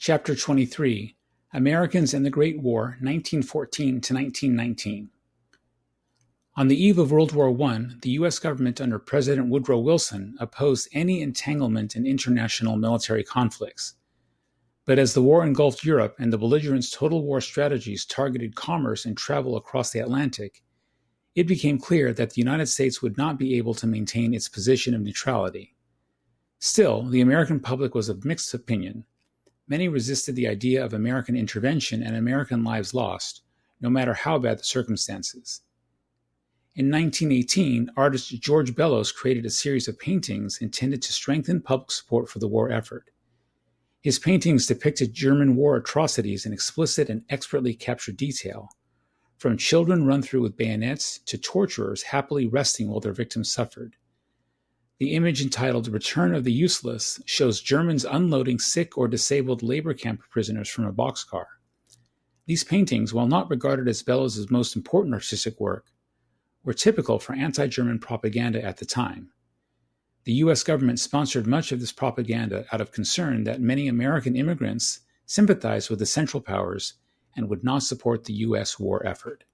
Chapter 23 Americans and the Great War, 1914 to 1919. On the eve of World War I, the U.S. government under President Woodrow Wilson opposed any entanglement in international military conflicts. But as the war engulfed Europe and the belligerents' total war strategies targeted commerce and travel across the Atlantic, it became clear that the United States would not be able to maintain its position of neutrality. Still, the American public was of mixed opinion Many resisted the idea of American intervention and American lives lost, no matter how bad the circumstances. In 1918, artist George Bellows created a series of paintings intended to strengthen public support for the war effort. His paintings depicted German war atrocities in explicit and expertly captured detail, from children run through with bayonets to torturers happily resting while their victims suffered. The image entitled Return of the Useless shows Germans unloading sick or disabled labor camp prisoners from a boxcar. These paintings, while not regarded as Bellows' most important artistic work, were typical for anti German propaganda at the time. The US government sponsored much of this propaganda out of concern that many American immigrants sympathized with the Central Powers and would not support the US war effort.